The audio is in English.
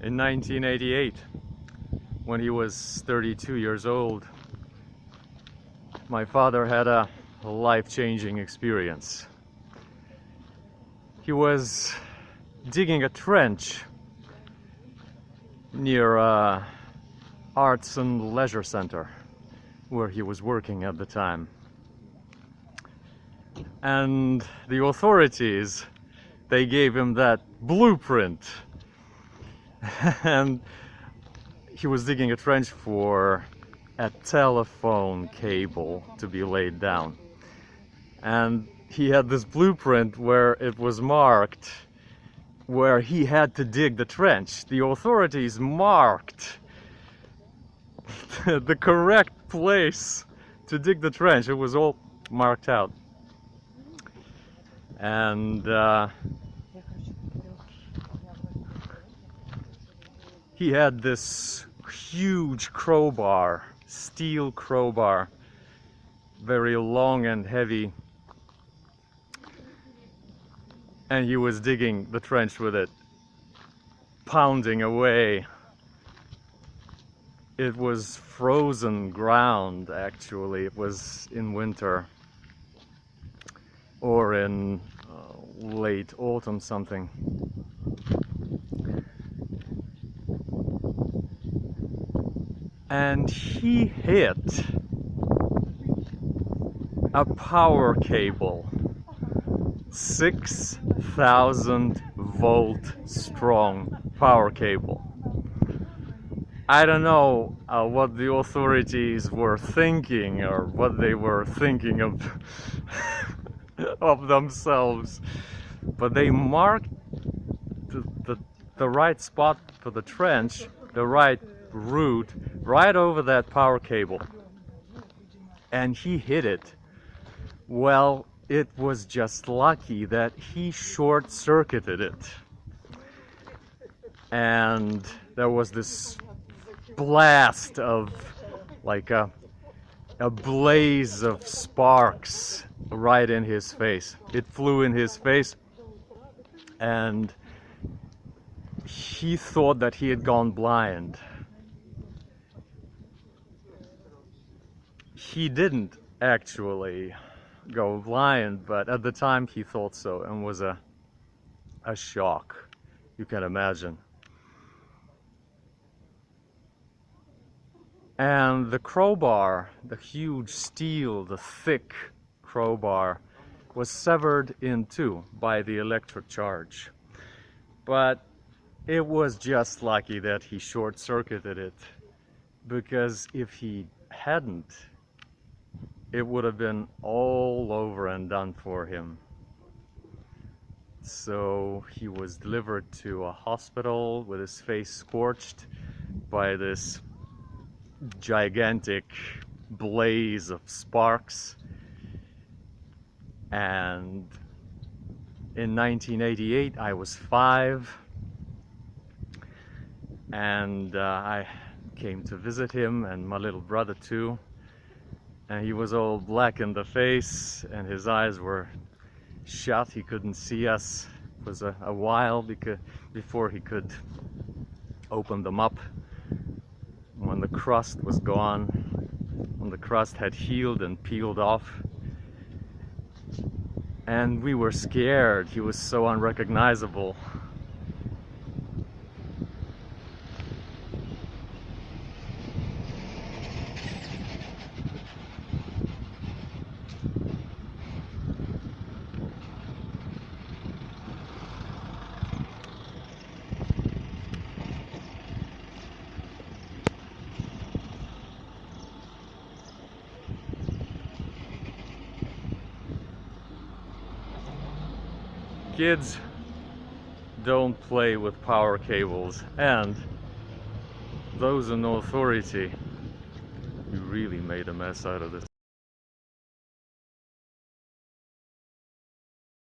in 1988 when he was 32 years old. My father had a life-changing experience. He was digging a trench near uh, Arts and Leisure Center where he was working at the time. And the authorities, they gave him that blueprint. and he was digging a trench for a telephone cable to be laid down. And he had this blueprint where it was marked where he had to dig the trench. The authorities marked the correct place to dig the trench. It was all marked out. And uh, he had this huge crowbar, steel crowbar, very long and heavy. And he was digging the trench with it, pounding away. It was frozen ground actually. It was in winter or in uh, late autumn something and he hit a power cable. 6000 volt strong power cable. I don't know uh, what the authorities were thinking or what they were thinking of of themselves but they marked the, the, the right spot for the trench the right route right over that power cable and he hit it well it was just lucky that he short-circuited it and there was this blast of like a, a blaze of sparks right in his face. It flew in his face and he thought that he had gone blind. He didn't actually go blind, but at the time he thought so and was a, a shock, you can imagine. And the crowbar, the huge steel, the thick crowbar, was severed in two by the electric charge. But it was just lucky that he short-circuited it, because if he hadn't, it would have been all over and done for him. So he was delivered to a hospital with his face scorched by this gigantic blaze of sparks and in 1988 I was five and uh, I came to visit him and my little brother too and he was all black in the face and his eyes were shut he couldn't see us it was a, a while because before he could open them up when the crust was gone, when the crust had healed and peeled off. And we were scared, he was so unrecognizable. Kids don't play with power cables and those in authority. You really made a mess out of this